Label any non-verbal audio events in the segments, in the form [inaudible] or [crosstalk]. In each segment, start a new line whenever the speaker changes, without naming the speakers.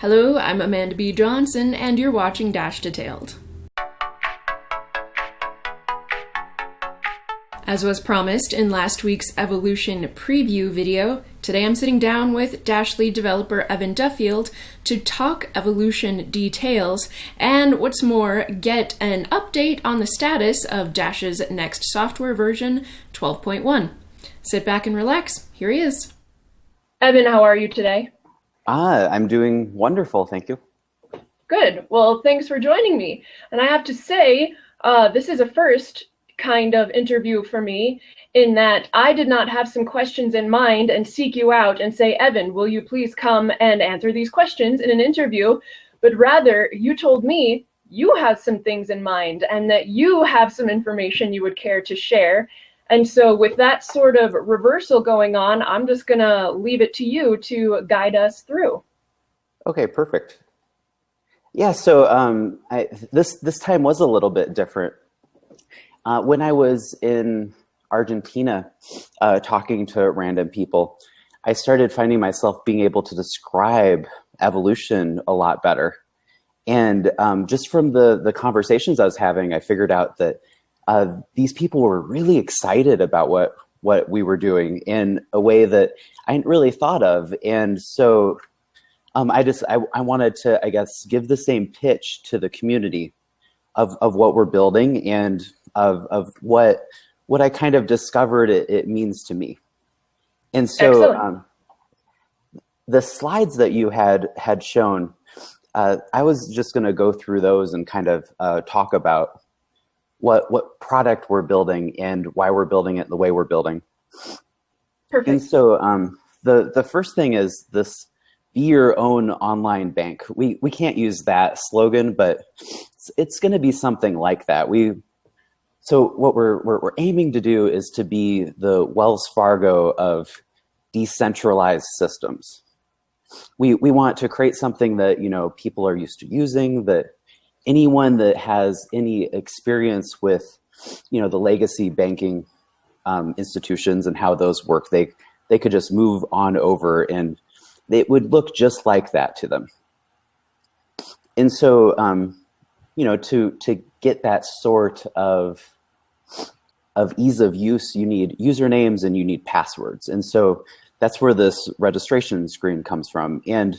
Hello, I'm Amanda B. Johnson, and you're watching Dash Detailed. As was promised in last week's Evolution preview video, today I'm sitting down with Dash lead developer Evan Duffield to talk Evolution details and what's more, get an update on the status of Dash's next software version 12.1. Sit back and relax, here he is. Evan, how are you today?
Ah, I'm doing wonderful, thank you.
Good, well thanks for joining me. And I have to say, uh, this is a first kind of interview for me in that I did not have some questions in mind and seek you out and say, Evan, will you please come and answer these questions in an interview? But rather, you told me you have some things in mind and that you have some information you would care to share. And so with that sort of reversal going on, I'm just going to leave it to you to guide us through.
Okay, perfect. Yeah, so um, I, this, this time was a little bit different uh, when I was in Argentina uh, talking to random people, I started finding myself being able to describe evolution a lot better. And um, just from the, the conversations I was having, I figured out that uh, these people were really excited about what, what we were doing in a way that I hadn't really thought of. And so um, I just, I, I wanted to, I guess, give the same pitch to the community of, of what we're building and of, of what, what I kind of discovered it, it means to me. And so um, the slides that you had, had shown, uh, I was just going to go through those and kind of uh, talk about what, what product we're building and why we're building it the way we're building.
Perfect.
And so um, the, the first thing is this be your own online bank. We, we can't use that slogan, but it's, it's going to be something like that. We so what we're, we're, we're aiming to do is to be the Wells Fargo of decentralized systems. We, we want to create something that you know people are used to using, that anyone that has any experience with you know the legacy banking um, institutions and how those work, they they could just move on over and it would look just like that to them. And so, um, you know, to to get that sort of of ease of use, you need usernames and you need passwords. And so that's where this registration screen comes from. And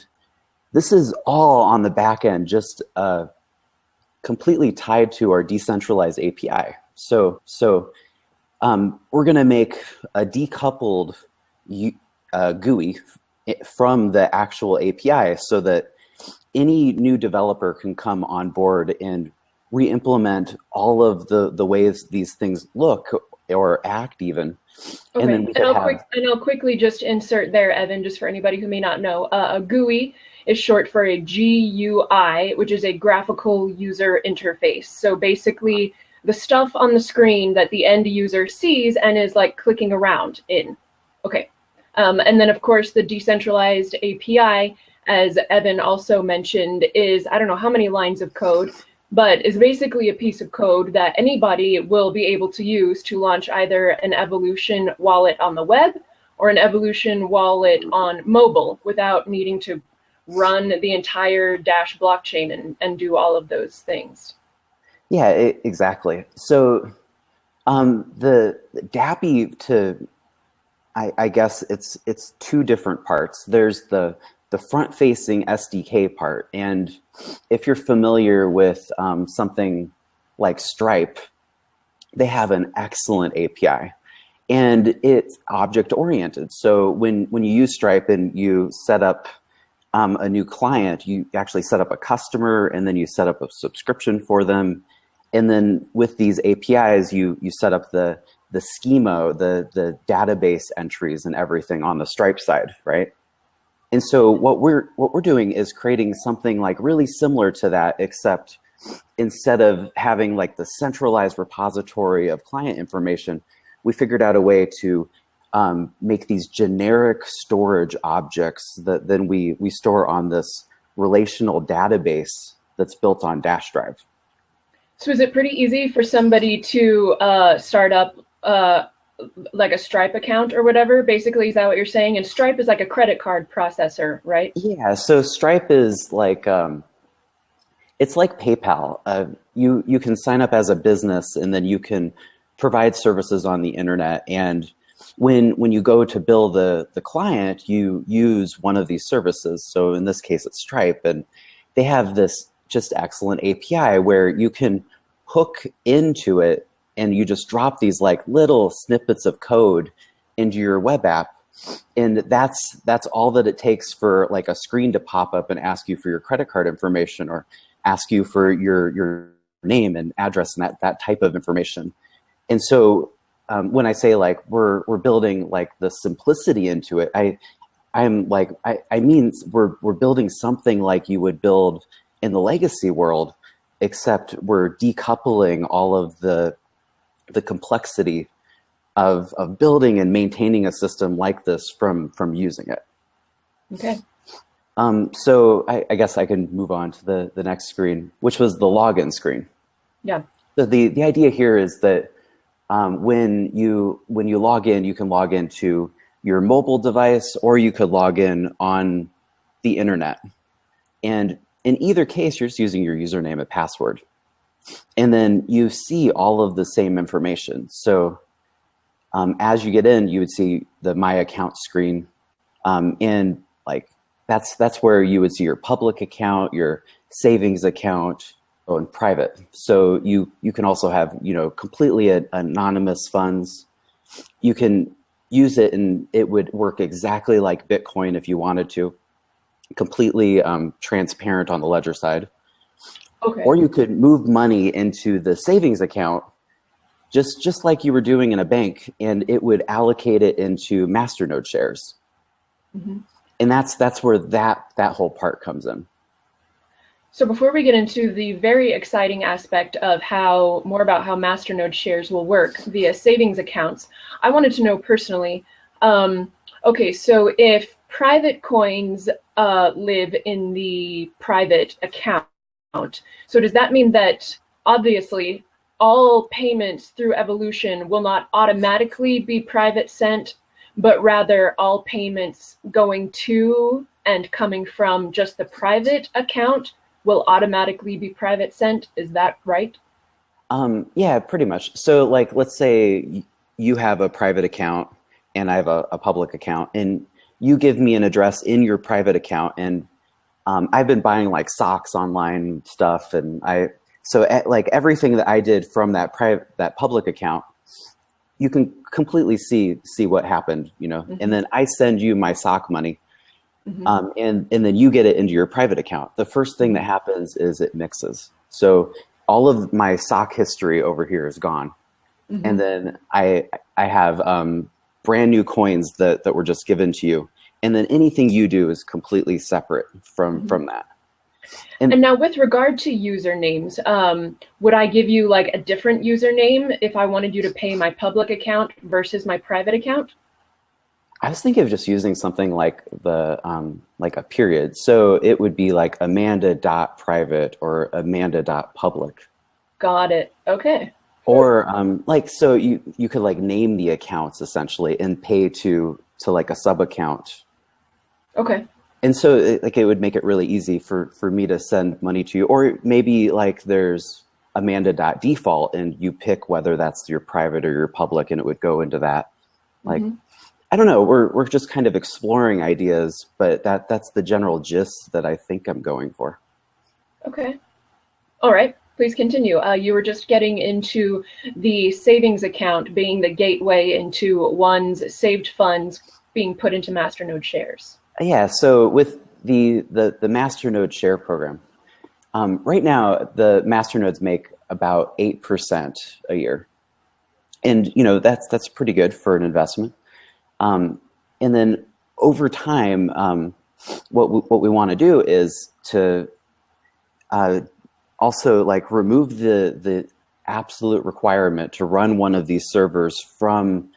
this is all on the back end, just uh, completely tied to our decentralized API. So, so um, we're going to make a decoupled uh, GUI from the actual API so that any new developer can come on board and re-implement all of the the ways these things look or act even.
Okay. And, then we and, I'll have... quick, and I'll quickly just insert there, Evan, just for anybody who may not know, uh, a GUI is short for a GUI, which is a graphical user interface. So basically the stuff on the screen that the end user sees and is like clicking around in. Okay. Um, and then of course the decentralized API, as Evan also mentioned, is I don't know how many lines of code, but is basically a piece of code that anybody will be able to use to launch either an Evolution wallet on the web or an Evolution wallet on mobile without needing to run the entire Dash blockchain and, and do all of those things.
Yeah, it, exactly. So um, the, DAPI to, I, I guess it's it's two different parts. There's the the front-facing SDK part. And if you're familiar with um, something like Stripe, they have an excellent API and it's object-oriented. So when, when you use Stripe and you set up um, a new client, you actually set up a customer and then you set up a subscription for them. And then with these APIs, you, you set up the, the schema, the, the database entries and everything on the Stripe side, right? And so what we're what we're doing is creating something like really similar to that, except instead of having like the centralized repository of client information, we figured out a way to um, make these generic storage objects that then we we store on this relational database that's built on Dash Drive.
So is it pretty easy for somebody to uh, start up uh, like a Stripe account or whatever. Basically, is that what you're saying? And Stripe is like a credit card processor, right?
Yeah. So Stripe is like um, it's like PayPal. Uh, you you can sign up as a business, and then you can provide services on the internet. And when when you go to bill the the client, you use one of these services. So in this case, it's Stripe, and they have this just excellent API where you can hook into it and you just drop these like little snippets of code into your web app and that's that's all that it takes for like a screen to pop up and ask you for your credit card information or ask you for your your name and address and that that type of information and so um, when i say like we're we're building like the simplicity into it i i'm like i i mean we're we're building something like you would build in the legacy world except we're decoupling all of the the complexity of, of building and maintaining a system like this from, from using it.
Okay.
Um, so I, I, guess I can move on to the, the next screen, which was the login screen.
Yeah.
So the, the idea here is that um, when, you, when you log in, you can log into your mobile device or you could log in on the internet. And in either case, you're just using your username and password. And then you see all of the same information. So um, as you get in, you would see the My Account screen. Um, and like that's that's where you would see your public account, your savings account, oh, and private. So you you can also have you know completely anonymous funds. You can use it and it would work exactly like Bitcoin if you wanted to, completely um, transparent on the ledger side.
Okay.
Or you could move money into the savings account just just like you were doing in a bank and it would allocate it into masternode shares. Mm -hmm. And that's that's where that that whole part comes in.
So before we get into the very exciting aspect of how more about how masternode shares will work via savings accounts, I wanted to know personally, um, okay, so if private coins uh, live in the private account, so does that mean that obviously all payments through evolution will not automatically be PrivateSend, but rather all payments going to and coming from just the private account will automatically be PrivateSend. Is that right?
Um, yeah, pretty much. So like, let's say you have a private account and I have a, a public account and you give me an address in your private account and um, I've been buying like socks online stuff, and I so like everything that I did from that private that public account, you can completely see see what happened, you know. Mm -hmm. And then I send you my sock money, mm -hmm. um, and and then you get it into your private account. The first thing that happens is it mixes. So all of my sock history over here is gone, mm -hmm. and then I I have um, brand new coins that that were just given to you and then anything you do is completely separate from mm -hmm. from that
and, and, now with regard to usernames um, would i give you like a different username if i wanted you to pay my public account versus my private account
i was thinking of just using something like the um, like a period so it would be like amanda dot private or amanda dot public
got it okay
or um, like so you you could like name the accounts essentially and pay to to like a sub account
Okay.
And so it, like it would make it really easy for, for me to send money to you. Or maybe like there's amanda.default and you pick whether that's your private or your public and it would go into that. Like, mm -hmm. I don't know, we're, we're just kind of exploring ideas, but that, that's the general gist that I think I'm going for.
Okay. All right please continue. Uh, you were just getting into the savings account being the gateway into one's saved funds being put into Masternode shares.
Yeah, so with the, the, the Masternode share program, um, right now the Masternodes make about 8% a year. And you know that's that's pretty good for an investment. Um, and then over time, um, what we, what we want to do is to uh, also like remove the the absolute requirement to run one of these servers from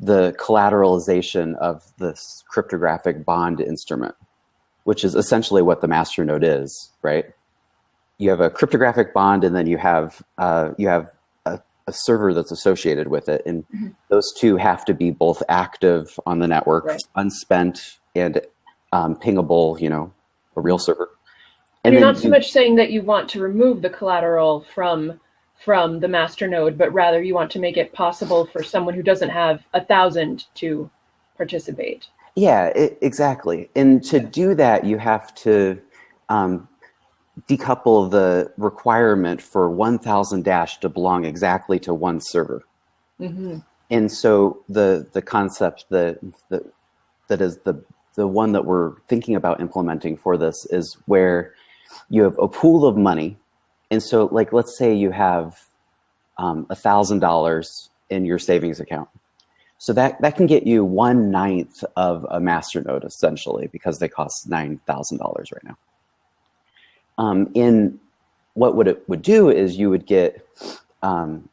the collateralization of this cryptographic bond instrument, which is essentially what the masternode is, right? You have a cryptographic bond, and then you have uh, you have a, server that's associated with it. And mm-hmm. those two have to be both active on the network, right. unspent and um, pingable, you know, a real server.
And you're not so much saying that you want to remove the collateral from from the master node, but rather you want to make it possible for someone who doesn't have a thousand to participate.
Yeah, it, exactly. And to do that, you have to um, decouple the requirement for 1000 dash to belong exactly to one server. Mm -hmm. And so the the concept that that that is the the one that we're thinking about implementing for this is where you have a pool of money. And so like let's say you have um, a thousand dollars in your savings account. So that, that can get you one ninth of a master node essentially because they cost $9,000 right now. Um, in what would it would do is you would get um,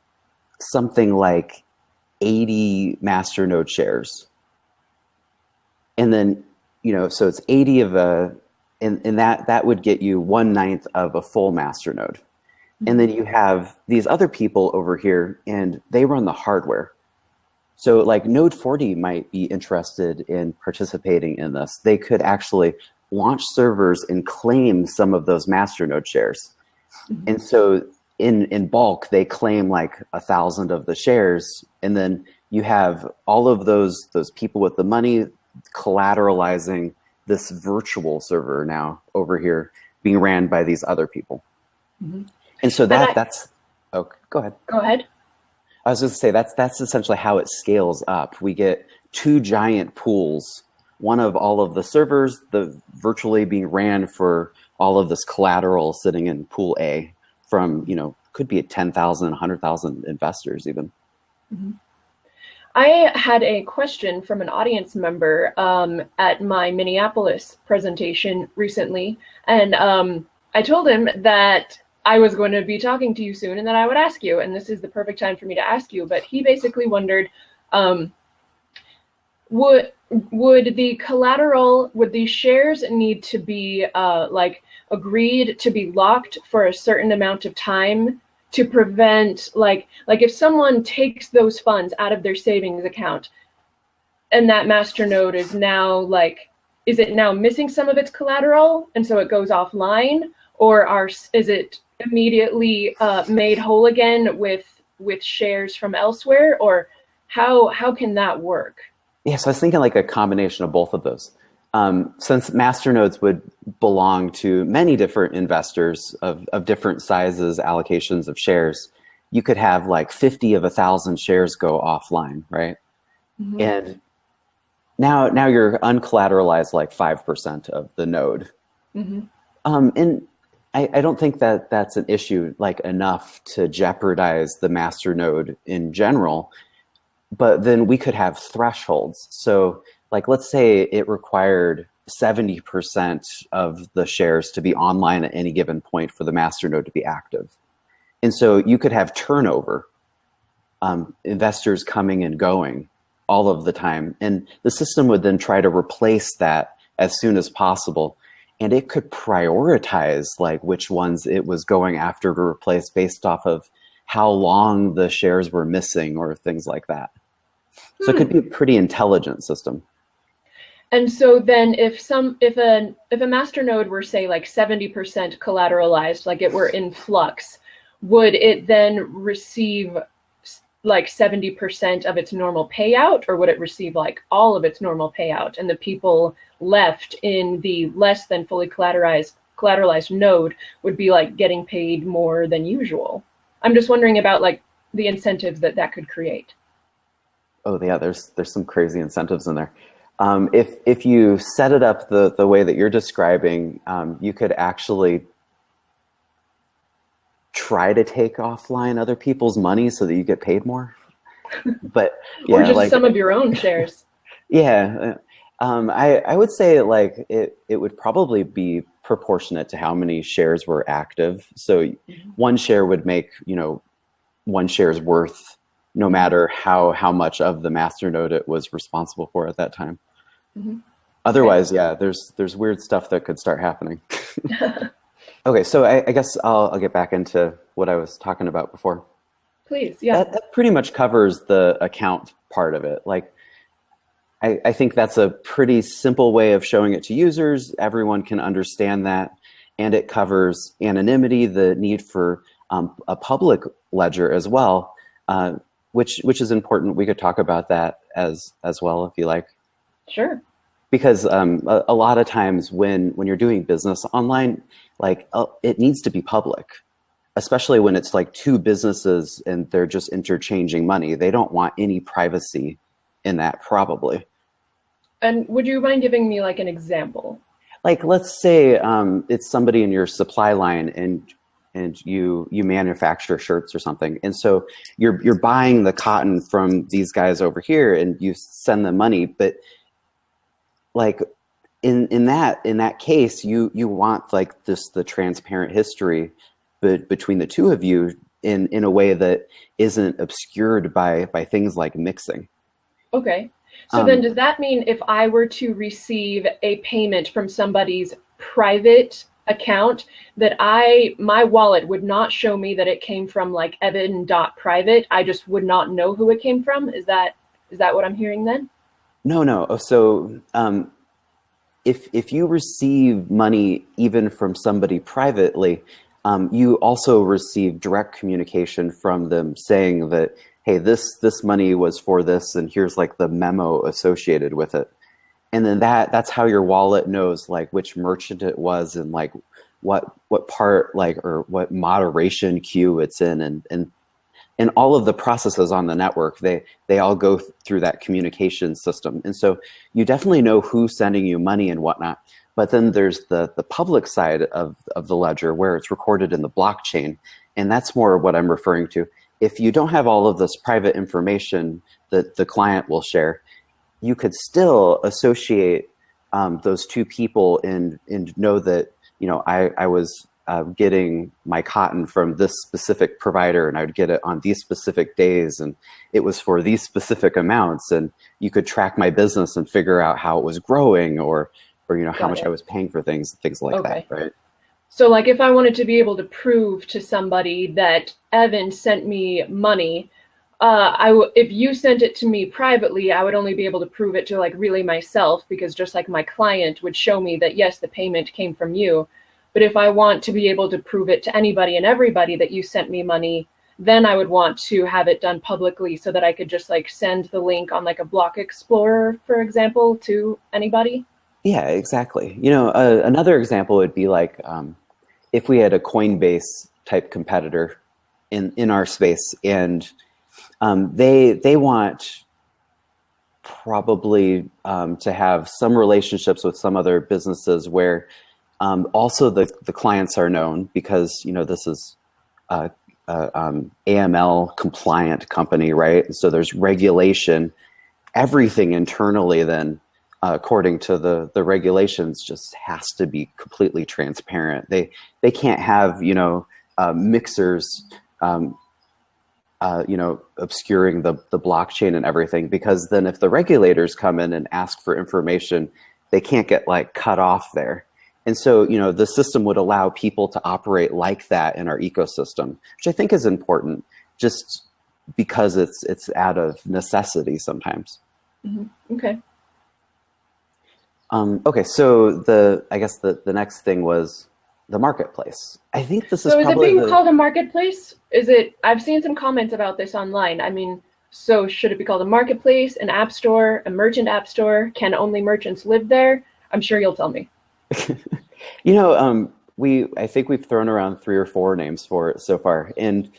something like 80 master node shares. And then, you know, so it's 80 of a, and, and that, that would get you one ninth of a full master node. And then you have these other people over here and they run the hardware. So like Node40 might be interested in participating in this. They could actually launch servers and claim some of those master node shares. Mm -hmm. And so in, in bulk, they claim like a thousand of the shares. And then you have all of those, those people with the money collateralizing this virtual server now over here being ran by these other people. Mm -hmm. And so that, and I, that's, oh, go ahead.
Go ahead.
I was just to say that's that's essentially how it scales up. We get two giant pools, one of all of the servers, the virtually being ran for all of this collateral sitting in pool A from, you know, could be at 10,000, 100,000 investors even. Mm -hmm.
I had a question from an audience member um, at my Minneapolis presentation recently, and um, I told him that I was going to be talking to you soon and then I would ask you, and this is the perfect time for me to ask you, but he basically wondered, um, would would the collateral, would the shares need to be uh, like agreed to be locked for a certain amount of time to prevent like, like if someone takes those funds out of their savings account and that master node is now like, is it now missing some of its collateral and so it goes offline or are, is it immediately uh, made whole again with with shares from elsewhere, or how how can that work?
Yeah, so I was thinking like a combination of both of those. Um, since masternodes would belong to many different investors of, of different sizes, allocations of shares, you could have like 50 of a thousand shares go offline, right? Mm -hmm. And now, now you're uncollateralized like 5% of the node. Mm -hmm. um, and I, I don't think that that's an issue like enough to jeopardize the master node in general, but then we could have thresholds. So like, let's say it required 70% of the shares to be online at any given point for the master node to be active. And so you could have turnover, um, investors coming and going all of the time. And the system would then try to replace that as soon as possible and it could prioritize like which ones it was going after to replace based off of how long the shares were missing or things like that. So it could be a pretty intelligent system.
And so then if some if a if a master node were say like 70% collateralized, like it were in flux, would it then receive like 70% of its normal payout or would it receive like all of its normal payout and the people left in the less than fully collateralized collateralized node would be like getting paid more than usual i'm just wondering about like the incentives that that could create
oh yeah there's there's some crazy incentives in there um, if if you set it up the the way that you're describing um, you could actually try to take offline other people's money so that you get paid more. But [laughs]
yeah, or just like, some of your own shares. [laughs]
Yeah, um, I I would say like it it would probably be proportionate to how many shares were active. So mm -hmm. one share would make you know one share's worth no matter how how much of the master node it was responsible for at that time. Mm -hmm. Otherwise, okay. yeah, there's there's weird stuff that could start happening. [laughs] [laughs] Okay, so I, I guess I'll, I'll, get back into what I was talking about before.
Please, yeah.
That, that pretty much covers the account part of it. Like, I, I think that's a pretty simple way of showing it to users. Everyone can understand that. And it covers anonymity, the need for um, a public ledger as well, uh, which which is important. We could talk about that as as well if you like.
Sure.
Because um, a, a, lot of times when when you're doing business online, like uh, it needs to be public, especially when it's like two businesses and they're just interchanging money. They don't want any privacy in that probably.
And would you mind giving me like an example?
Like let's say um, it's somebody in your supply line and and you you manufacture shirts or something. And so you're you're buying the cotton from these guys over here and you send them money but like in in that in that case you you want like this the transparent history but between the two of you in in a way that isn't obscured by by things like mixing.
Okay so um, then does that mean if i were to receive a payment from somebody's private account that I my wallet would not show me that it came from like Evan dot private. I just would not know who it came from. Is that is that what I'm hearing then?
No, no. Oh, so um, if if you receive money even from somebody privately, um, you also receive direct communication from them saying that hey, this this money was for this, and here's like the memo associated with it. And then that that's how your wallet knows like which merchant it was and like what what part like or what moderation queue it's in. And and and all of the processes on the network they they all go through that communication system. And so you definitely know who's sending you money and whatnot. But then there's the the public side of of the ledger where it's recorded in the blockchain. And that's more what i'm referring to if you don't have all of this private information that the client will share you could still associate um, those two people and and know that you know I I was uh, getting my cotton from this specific provider and I would get it on these specific days and it was for these specific amounts and you could track my business and figure out how it was growing or or you know Got how much it. I was paying for things things like okay. that right
so like if I wanted to be able to prove to somebody that Evan sent me money uh, I w- if you sent it to me privately, I would only be able to prove it to like really myself because just like my client would show me that yes, the payment came from you. But if I want to be able to prove it to anybody and everybody that you sent me money, then I would want to have it done publicly so that I could just like send the link on like a block explorer, for example, to anybody.
Yeah, exactly. You know, uh, another example would be like um, if we had a Coinbase type competitor in in our space and um, they they want probably um, to have some relationships with some other businesses where um, also the the clients are known because you know this is a, a um, AML compliant company, right? So there's regulation. Everything internally then, uh, according to the the regulations, just has to be completely transparent. They they can't have you know uh, mixers um, uh, you know, obscuring the, the blockchain and everything, because then if the regulators come in and ask for information, they can't get like cut off there. And so, you know, the system would allow people to operate like that in our ecosystem, which I think is important just because it's, it's out of necessity sometimes.
Mm -hmm. Okay.
Um, okay, so the, I guess the, the next thing was the marketplace. I think this is
so
is
it being
the...
called a marketplace? Is it? I've seen some comments about this online. I mean, so should it be called a marketplace, an app store, a merchant app store? Can only merchants live there? I'm sure you'll tell me. [laughs]
you know, um, we I think we've thrown around three or four names for it so far, and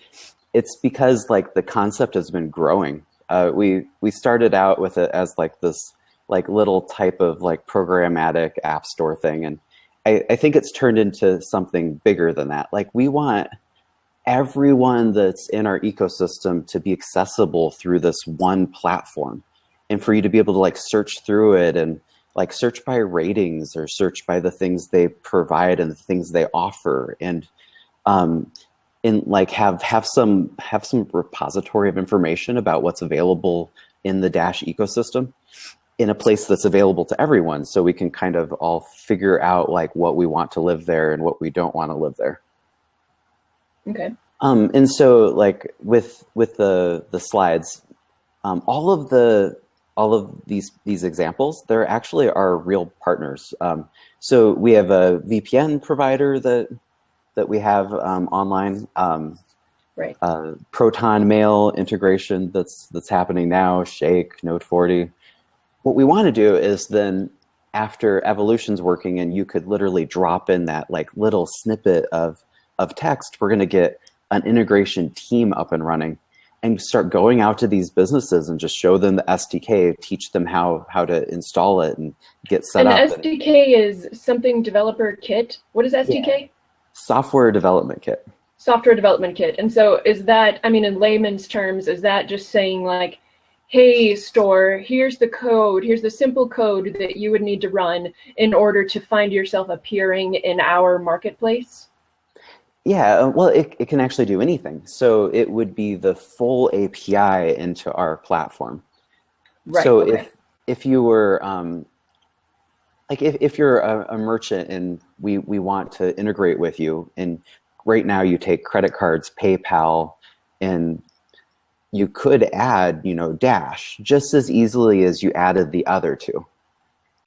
it's because like the concept has been growing. Uh, we we started out with it as like this like little type of like programmatic app store thing, and I, I think it's turned into something bigger than that. Like we want everyone that's in our ecosystem to be accessible through this one platform and for you to be able to like search through it and like search by ratings or search by the things they provide and the things they offer and um and like have have some have some repository of information about what's available in the dash ecosystem in a place that's available to everyone so we can kind of all figure out like what we want to live there and what we don't want to live there.
Okay.
Um, and so like with with the the slides, um, all of the all of these these examples, they're actually our real partners. Um, so we have a VPN provider that that we have um, online. Um,
right.
Uh, Proton Mail integration that's that's happening now. Shake, Node40. What we want to do is then after evolution's working and you could literally drop in that like little snippet of of text, we're going to get an integration team up and running and start going out to these businesses and just show them the SDK, teach them how how to install it and get set
and
up.
And SDK is something developer kit. What is SDK? Yeah.
Software development kit.
Software development kit. And so is that, I mean, in layman's terms, is that just saying like, hey store, here's the code, here's the simple code that you would need to run in order to find yourself appearing in our marketplace?
Yeah, uh, well, it, it can actually do anything. So it would be the full API into our platform.
Right,
so
okay.
if if you were um, like if, if you're a, a, merchant and we we want to integrate with you, and right now you take credit cards, PayPal, and you could add you know Dash just as easily as you added the other two.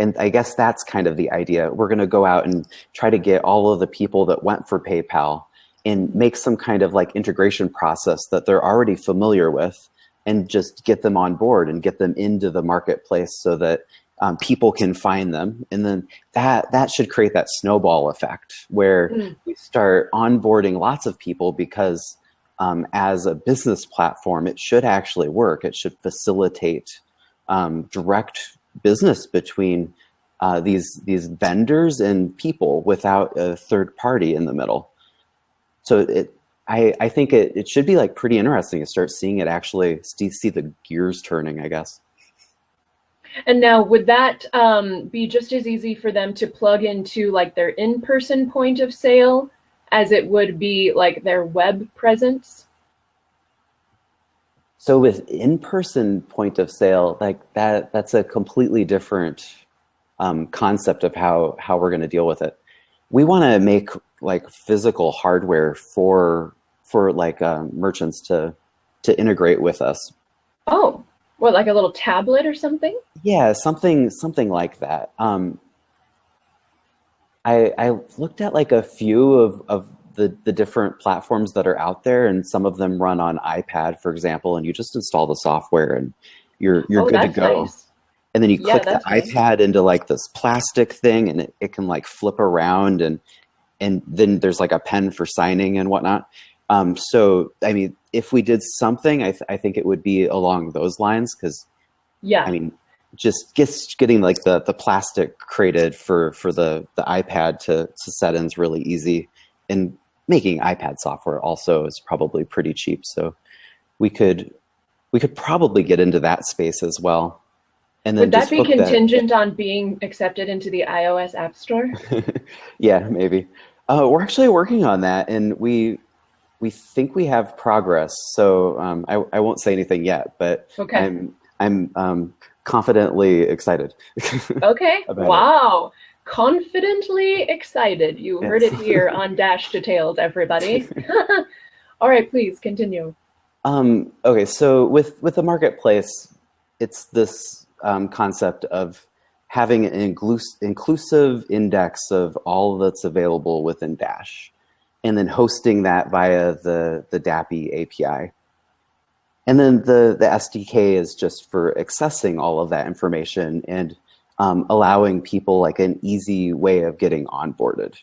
And I guess that's kind of the idea. We're going to go out and try to get all of the people that went for PayPal and make some kind of like integration process that they're already familiar with and just get them on board and get them into the marketplace so that um, people can find them. And then that, that should create that snowball effect where mm. we start onboarding lots of people because um, as a business platform, it should actually work. It should facilitate um, direct business between uh, these, these vendors and people without a third party in the middle so it, I, I think it, it should be like pretty interesting to start seeing it actually see the gears turning, I guess.
And now would that um, be just as easy for them to plug into like their in-person point of sale as it would be like their web presence?
So with in-person point of sale, like that, that's a completely different um, concept of how, how we're going to deal with it. We want to make like physical hardware for for like um, merchants to to integrate with us.
Oh, what like a little tablet or something?
Yeah, something something like that. Um, I I looked at like a few of of the the different platforms that are out there, and some of them run on iPad, for example, and you just install the software and you're you're oh, good to go. Nice. And then you click the nice. iPad into like this plastic thing, and it, it can like flip around and and then there's like a pen for signing and whatnot. Um, so, I mean, if we did something, I, th I think it would be along those lines because,
yeah,
I mean, just gets getting like the the plastic created for for the the iPad to to set in is really easy, and making iPad software also is probably pretty cheap. So, we could we could probably get into that space as well.
And then would that be contingent that. on being accepted into the iOS App Store? [laughs]
yeah, maybe. Uh, we're actually working on that, and we we think we have progress. So um, I, I won't say anything yet, but
okay.
I'm I'm um, confidently excited. [laughs]
okay. wow. It. Confidently excited. You yes. heard it here [laughs] on Dash Detailed, everybody. [laughs] All right, please continue.
Um, okay, so with with the marketplace, it's this um, concept of having an inclusive index of all that's available within Dash, and then hosting that via the, the DAPI API. And then the, the SDK is just for accessing all of that information and um, allowing people like an easy way of getting onboarded.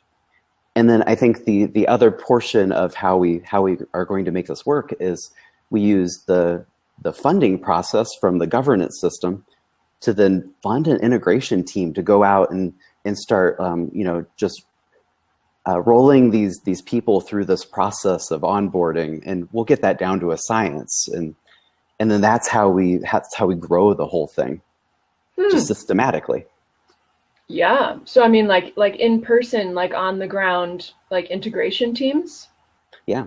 And then I think the, the other portion of how we, how we are going to make this work is we use the, the funding process from the governance system to then fund an integration team to go out and and start um, you know just uh, rolling these these people through this process of onboarding and we'll get that down to a science and and then that's how we that's how we grow the whole thing hmm. just systematically
yeah so i mean like like in person like on the ground like integration teams
yeah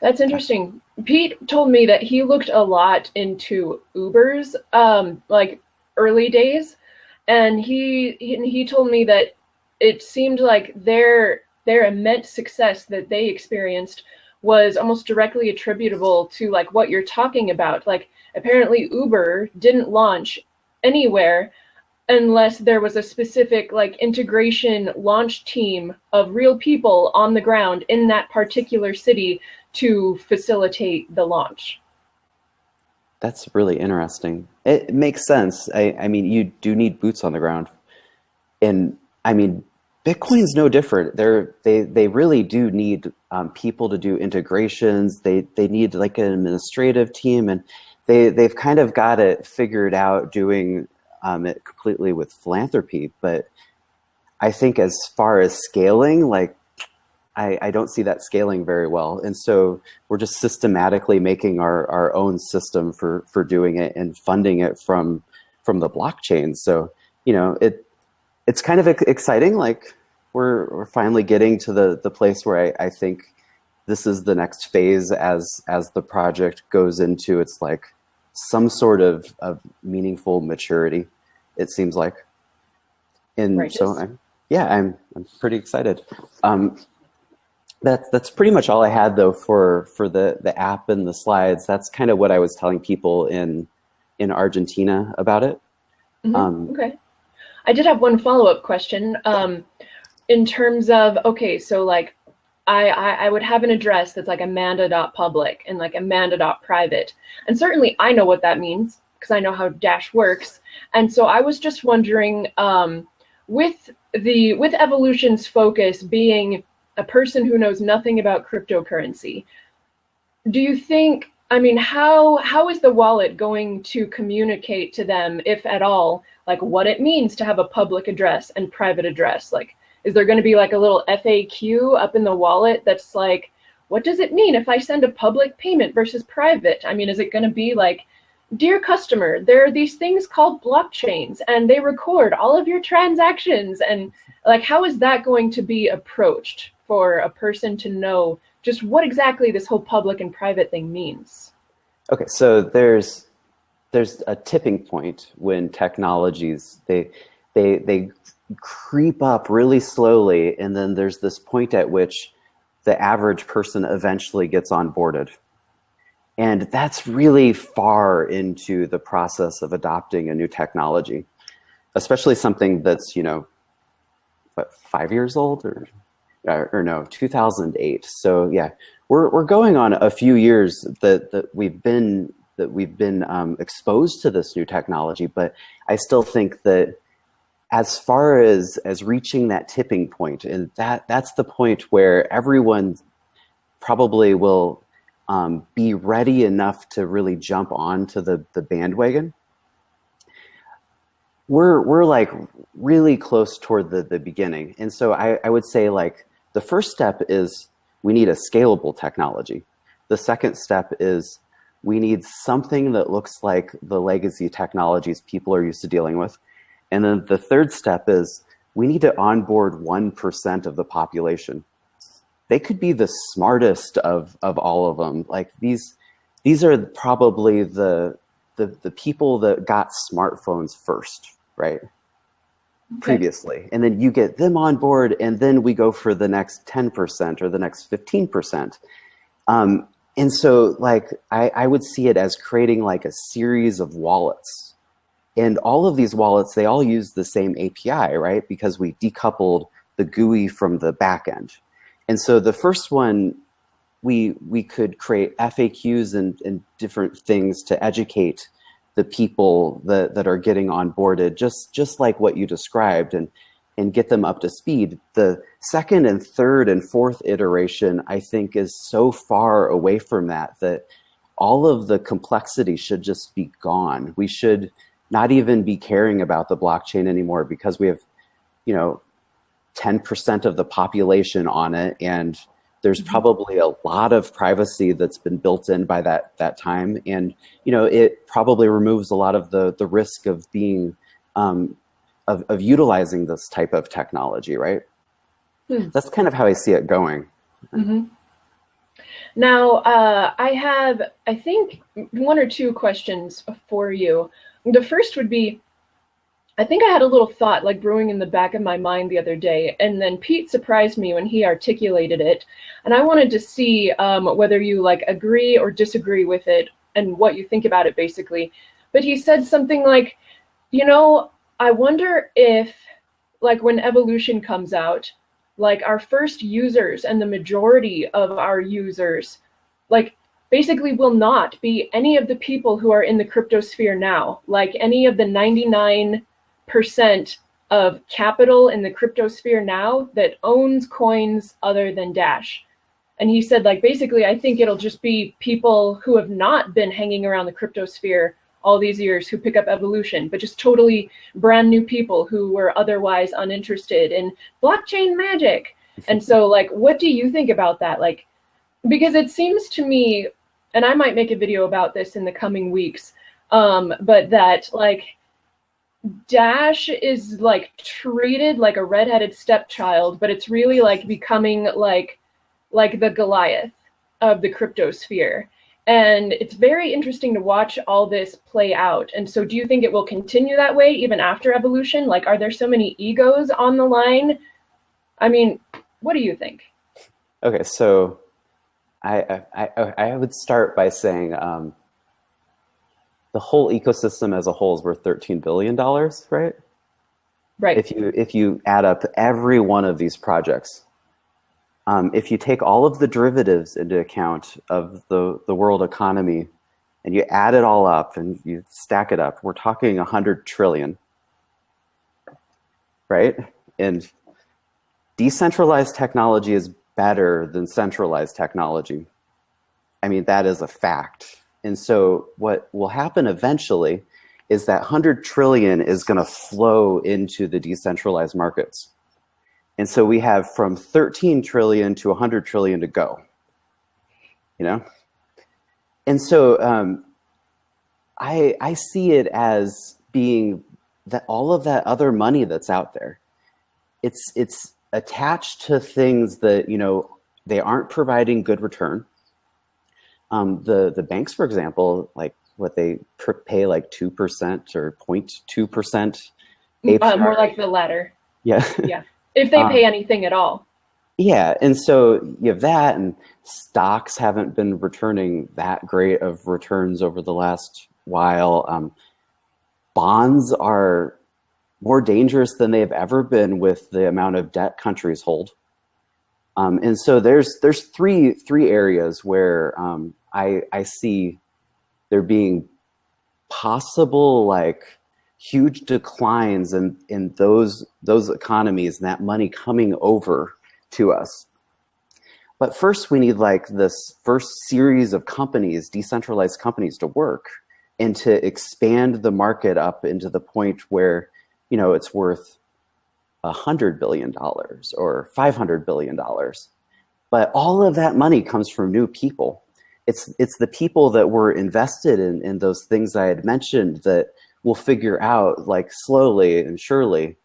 that's interesting. Pete told me that he looked a lot into Uber's um, like early days, and he, he he told me that it seemed like their their immense success that they experienced was almost directly attributable to like what you're talking about. Like apparently Uber didn't launch anywhere unless there was a specific like integration launch team of real people on the ground in that particular city to facilitate the launch.
That's really interesting. It makes sense. I, I mean, you do need boots on the ground. And I mean, Bitcoin's no different. They're, they they really do need um, people to do integrations. They they need like an administrative team, and they they've kind of got it figured out doing um, it completely with philanthropy. But I think as far as scaling, like I, I don't see that scaling very well. And so we're just systematically making our, our own system for for doing it and funding it from from the blockchain. So you know it it's kind of exciting. Like we're, we're finally getting to the, the place where I, I think this is the next phase as, as the project goes into its like some sort of, of meaningful maturity, it seems like. And Righteous. so I'm, yeah, I'm, I'm pretty excited. Um, that's that's pretty much all I had though for for the the app and the slides. That's kind of what I was telling people in in Argentina about it.
Mm -hmm. um, okay. I did have one follow-up question. Um, in terms of, okay, so like I, I, would have an address that's like amanda.public and like amanda.private. And certainly I know what that means because I know how Dash works. And so I was just wondering, um, with the with evolution's focus being a person who knows nothing about cryptocurrency, do you think I mean, how how is the wallet going to communicate to them, if at all, like what it means to have a public address and private address? Like, is there going to be like a little FAQ up in the wallet that's like, what does it mean if I send a public payment versus private? I mean, is it going to be like, dear customer, there are these things called blockchains and they record all of your transactions. And like, how is that going to be approached for a person to know just what exactly this whole public and private thing means.
Okay, so there's there's a tipping point when technologies they they they creep up really slowly, and then there's this point at which the average person eventually gets onboarded. And that's really far into the process of adopting a new technology, especially something that's, you know, what, five years old or or no, 2008. So yeah, we're we're going on a few years that that we've been that we've been um, exposed to this new technology, but I still think that as far as as reaching that tipping point, and that that's the point where everyone probably will um, be ready enough to really jump onto the the bandwagon. We're we're like really close toward the the beginning, and so I, I would say like the first step is we need a scalable technology. The second step is we need something that looks like the legacy technologies people are used to dealing with. And then the third step is we need to onboard 1% of the population. They could be the smartest of, of all of them. Like these, these are probably the, the, the people that got smartphones first, right? previously. And then you get them on board and then we go for the next 10% or the next 15%. Um, and so like, I, I would see it as creating like a series of wallets. And all of these wallets, they all use the same API, right? Because we decoupled the GUI from the backend. And so the first one, we, we could create FAQs and, and different things to educate the people that, that are getting onboarded, just, just like what you described, and, and get them up to speed. The second and third and fourth iteration, I think, is so far away from that that all of the complexity should just be gone. We should not even be caring about the blockchain anymore because we have, you know, 10% of the population on it and there's mm-hmm. probably a lot of privacy that's been built in by that that time, and you know it probably removes a lot of the the risk of being um, of, of utilizing this type of technology, right? Hmm. That's kind of how I see it going.
Mm -hmm. Now, uh, I have, I think, one or two questions for you. The first would be, I think I had a little thought like brewing in the back of my mind the other day, and then Pete surprised me when he articulated it, and I wanted to see um, whether you like agree or disagree with it and what you think about it basically. But he said something like, you know, I wonder if like when evolution comes out, like our first users and the majority of our users, like basically will not be any of the people who are in the cryptosphere now, like any of the 99 percent of capital in the cryptosphere now that owns coins other than Dash. And he said, like, basically, I think it'll just be people who have not been hanging around the cryptosphere all these years who pick up evolution, but just totally brand new people who were otherwise uninterested in blockchain magic. [laughs] and so, like, what do you think about that? Like, because it seems to me, and I might make a video about this in the coming weeks, um, but that, like, Dash is like treated like a redheaded stepchild, but it's really like becoming like like the Goliath of the cryptosphere. And it's very interesting to watch all this play out. And so do you think it will continue that way even after evolution? Like are there so many egos on the line? I mean, what do you think?
Okay, so I I, I would start by saying um, the whole ecosystem as a whole is worth $13 billion, right?
Right.
If you, if you add up every one of these projects, um, if you take all of the derivatives into account of the, the world economy and you add it all up and you stack it up, we're talking 100 trillion, right? And decentralized technology is better than centralized technology. I mean, that is a fact. And so what will happen eventually is that 100 trillion is going to flow into the decentralized markets. And so we have from 13 trillion to 100 trillion to go, you know? And so um, I, I see it as being that all of that other money that's out there, it's, it's attached to things that, you know, they aren't providing good return um, the the banks, for example, like what they pay like two percent or 0.2 percent.
Uh, more like the latter.
Yeah.
yeah. If they pay um, anything at all.
Yeah, and so you have that, and stocks haven't been returning that great of returns over the last while. Um, bonds are more dangerous than they've ever been with the amount of debt countries hold. Um, and so there's there's three three areas where um, I I see there being possible like huge declines in in those those economies and that money coming over to us. But first, we need like this first series of companies, decentralized companies, to work and to expand the market up into the point where you know it's worth $100 billion or $500 billion. But all of that money comes from new people. It's, it's the people that were invested in, in those things I had mentioned that will figure out like slowly and surely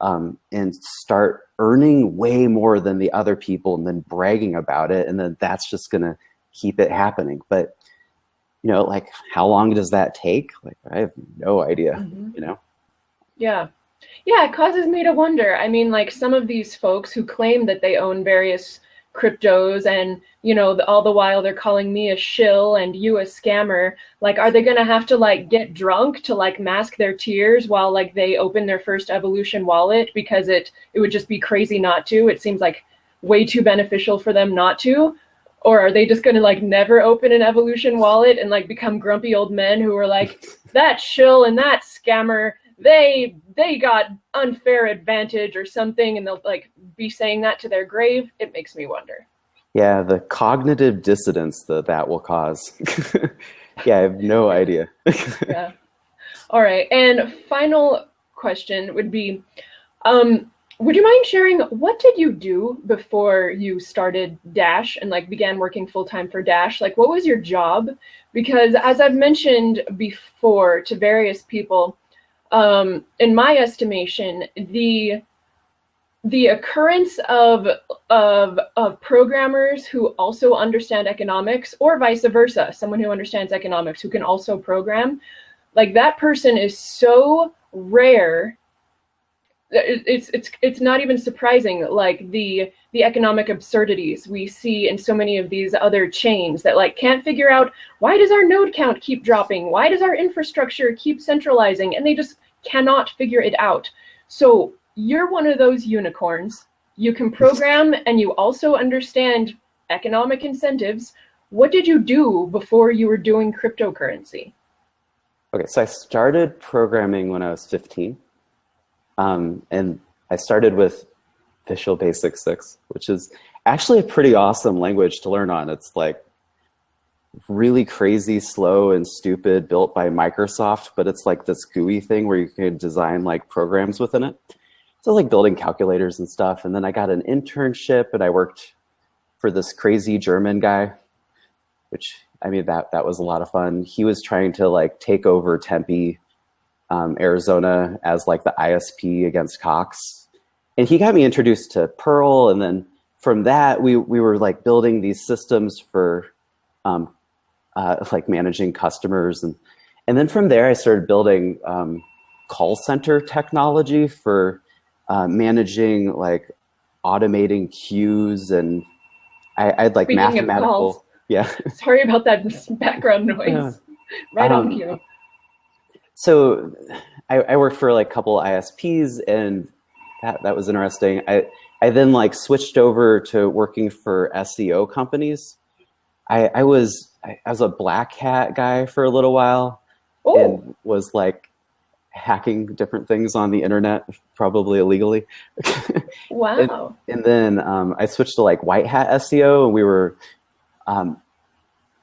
um, and start earning way more than the other people and then bragging about it. And then that's just going to keep it happening. But, you know, like how long does that take? Like, I have no idea, mm -hmm. you know?
Yeah. Yeah, it causes me to wonder. I mean, like some of these folks who claim that they own various cryptos and, you know, all the while they're calling me a shill and you a scammer, like, are they to have to like get drunk to like mask their tears while like they open their first evolution wallet because it, it would just be crazy not to. It seems like way too beneficial for them not to. Or are they just to like never open an evolution wallet and like become grumpy old men who are like, that shill and that scammer, they they got unfair advantage or something and they'll like be saying that to their grave it makes me wonder.
Yeah the cognitive dissonance that that will cause. [laughs] Yeah i have no idea. [laughs]
Yeah. All right and final question would be um would you mind sharing what did you do before you started dash and like began working full-time for dash? Like what was your job? Because as i've mentioned before to various people um, in my estimation, the the occurrence of, of, of programmers who also understand economics or vice versa, someone who understands economics who can also program, Like that person is so rare. It's it's it's not even surprising. Like the the economic absurdities we see in so many of these other chains that like can't figure out why does our node count keep dropping? Why does our infrastructure keep centralizing? And they just cannot figure it out. So you're one of those unicorns. You can program and you also understand economic incentives. What did you do before you were doing cryptocurrency?
Okay, so I started programming when I was 15. Um, and I started with Visual Basic 6, which is actually a pretty awesome language to learn on. It's like really crazy, slow, and stupid, built by Microsoft, but it's like this GUI thing where you can design like programs within it. So like building calculators and stuff. And then I got an internship and I worked for this crazy German guy, which I mean, that, that was a lot of fun. He was trying to like take over Tempe, um, Arizona as like the ISP against Cox and he got me introduced to Perl, and then from that we we were like building these systems for um, uh, like managing customers, and and then from there I started building um, call center technology for uh, managing like automating queues, and I, I had like Speaking mathematical. Yeah.
Sorry about that [laughs] background noise. Yeah. Right um, on cue.
So I, I worked for like a couple ISPs and that, that was interesting. I, I then like switched over to working for SEO companies. I, I was I, was a black hat guy for a little while Ooh. and was like hacking different things on the internet, probably illegally. [laughs]
wow.
and, and, then um, I switched to like white hat SEO and we were um,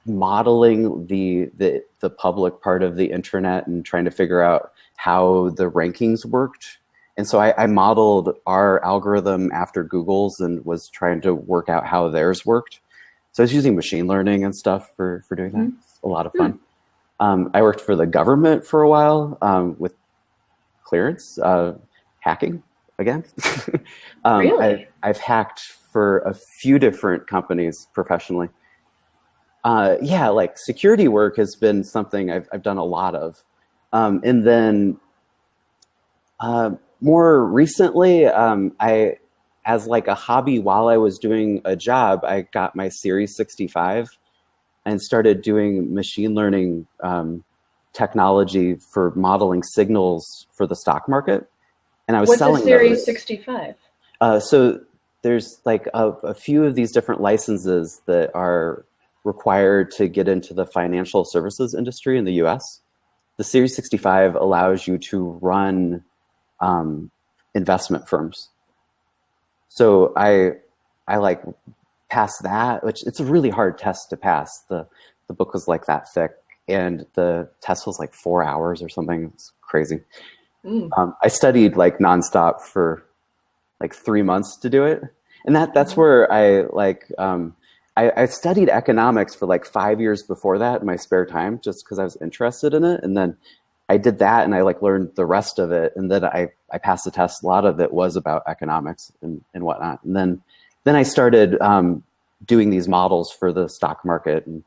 modeling the, the, the public part of the internet and trying to figure out how the rankings worked and so I, I, modeled our algorithm after Google's and was trying to work out how theirs worked. So I was using machine learning and stuff for, for doing that. Mm -hmm. a lot of fun. Mm -hmm. um, I worked for the government for a while um, with clearance, uh, hacking again. [laughs]
um, really?
I, have hacked for a few different companies professionally. Uh, yeah, like security work has been something I've, I've done a lot of. Um, and then uh, more recently, um, I, as like a hobby while I was doing a job, I got my Series 65 and started doing machine learning um, technology for modeling signals for the stock market. And I was
What's
selling
What's a Series
those.
65?
Uh, so there's like a, a few of these different licenses that are required to get into the financial services industry in the US. The Series 65 allows you to run um, investment firms. So I, I like passed that, which it's a really hard test to pass. The, the book was like that thick and the test was like four hours or something. It's crazy. Mm. Um, I studied like nonstop for like three months to do it. And that, that's mm. where I like, um, I, I, studied economics for like five years before that in my spare time, just because I was interested in it. And then I did that and I like learned the rest of it. And then I, I passed the test. A lot of it was about economics and, and whatnot. And then, then I started um, doing these models for the stock market. And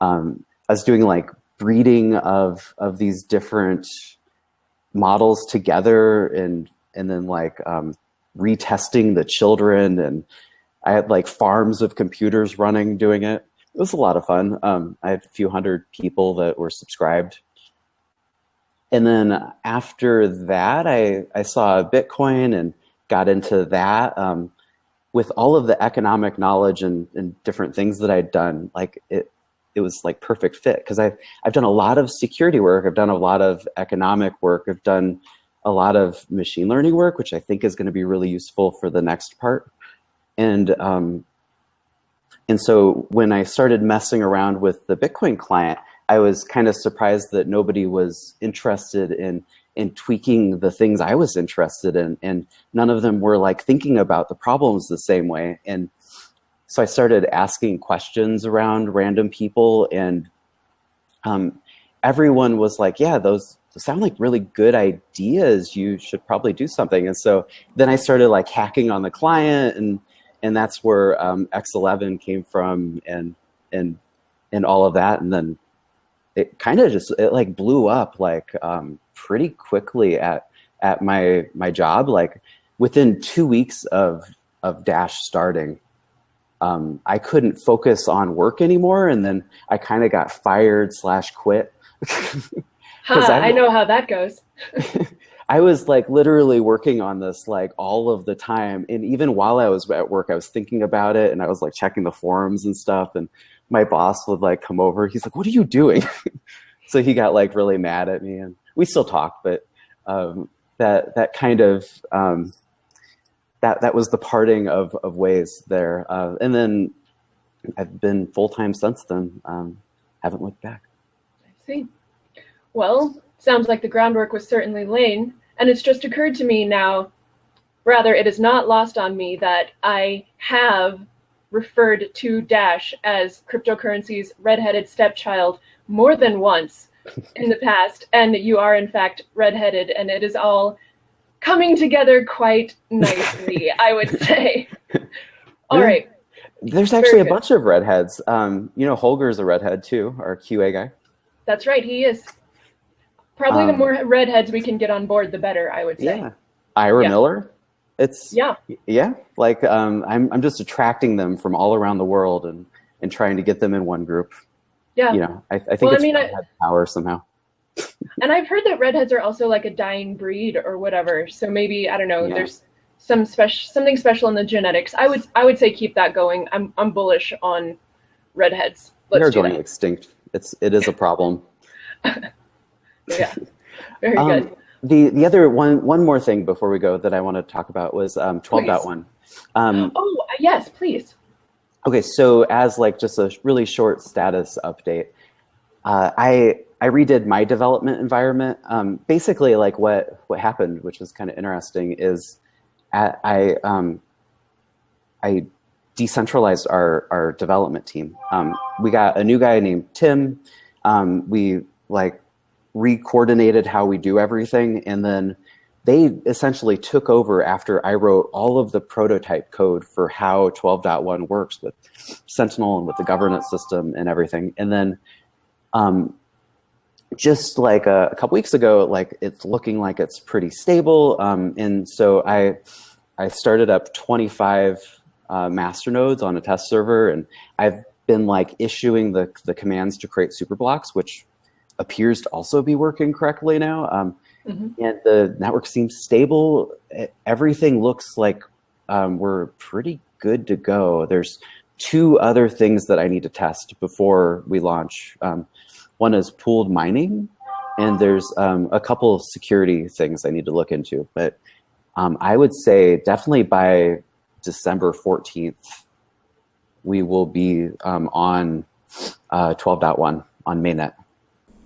um, I was doing like breeding of, of these different models together and, and then like um, retesting the children. And I had like farms of computers running doing it. It was a lot of fun. Um, I had a few hundred people that were subscribed and then after that, I, I saw Bitcoin and got into that. Um, with all of the economic knowledge and, and different things that I'd done, like it, it was like perfect fit because I've, I've done a lot of security work. I've done a lot of economic work. I've done a lot of machine learning work, which I think is going to be really useful for the next part. And, um, and so when I started messing around with the Bitcoin client, I was kind of surprised that nobody was interested in in tweaking the things I was interested in, and none of them were like thinking about the problems the same way. And so I started asking questions around random people, and um, everyone was like, "Yeah, those sound like really good ideas. You should probably do something." And so then I started like hacking on the client, and and that's where um, X11 came from, and and and all of that, and then it kind of just it like blew up like um, pretty quickly at at my my job. Like within two weeks of of Dash starting, um, I couldn't focus on work anymore, and then I kind of got fired slash quit. [laughs]
huh, I know how that goes. [laughs]
I was like literally working on this like all of the time. And even while I was at work, I was thinking about it and I was like checking the forums and stuff. And my boss would like come over. He's like, what are you doing? [laughs] so he got like really mad at me and we still talk, but um, that, that kind of, um, that, that was the parting of, of ways there. Uh, and then I've been full-time since then. Um, haven't looked back.
I see. Well, sounds like the groundwork was certainly laid. And it's just occurred to me now, rather, it is not lost on me that I have referred to Dash as cryptocurrency's redheaded stepchild more than once [laughs] in the past. And you are, in fact, redheaded, and it is all coming together quite nicely, I would [laughs] say. All right.
There's actually a bunch of redheads. Um, you know, Holger's a redhead too, our QA guy.
That's right, he is. Probably um, the more redheads we can get on board, the better. I would say.
Yeah, Ira yeah. Miller. It's
yeah,
yeah. Like um, I'm, I'm just attracting them from all around the world and and trying to get them in one group.
Yeah,
you know, I, I think well, it's I mean, I, power somehow. [laughs]
and I've heard that redheads are also like a dying breed or whatever. So maybe I don't know. Yeah. There's some special something special in the genetics. I would I would say keep that going. I'm I'm bullish on redheads.
Let's They're going that. extinct. It's it is a problem. [laughs] [laughs]
Yeah, very um, good.
The the other one one more thing before we go that I want to talk about was um, 12.1.
Um, oh uh, yes, please.
Okay, so as like just a really short status update, uh, I I redid my development environment. Um, basically, like what what happened, which was kind of interesting, is at, I um, I decentralized our our development team. Um, we got a new guy named Tim. Um, we like re-coordinated how we do everything and then they essentially took over after I wrote all of the prototype code for how 12.1 works with Sentinel and with the governance system and everything. And then um, just like a, a, couple weeks ago, like it's looking like it's pretty stable. Um, and so I, I started up 25 uh, master nodes on a test server and I've been like issuing the, the commands to create super blocks, which appears to also be working correctly now. Um, mm -hmm. And the network seems stable. Everything looks like um, we're pretty good to go. There's two other things that I need to test before we launch. Um, one is pooled mining, and there's um, a couple of security things I need to look into. But um, I would say definitely by December 14th, we will be um, on uh, 12.1 on mainnet.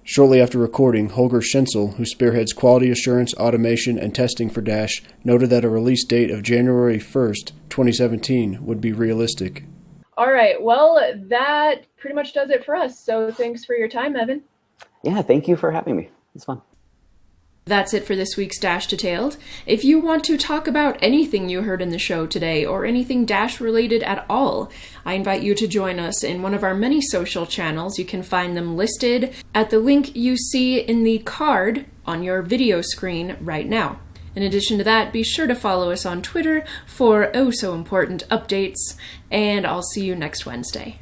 Shortly after recording, Holger Schinzel, who spearheads quality assurance, automation, and testing for Dash, noted that a release date of January 1st, 2017 would be realistic.
All right. Well, that pretty much does it for us. So thanks for your time, Evan.
Yeah, thank you for having me. It's fun.
That's it for this week's Dash Detailed. If you want to talk about anything you heard in the show today or anything Dash related at all, I invite you to join us in one of our many social channels. You can find them listed at the link you see in the card on your video screen right now. In addition to that, be sure to follow us on Twitter for oh so important updates, and I'll see you next Wednesday.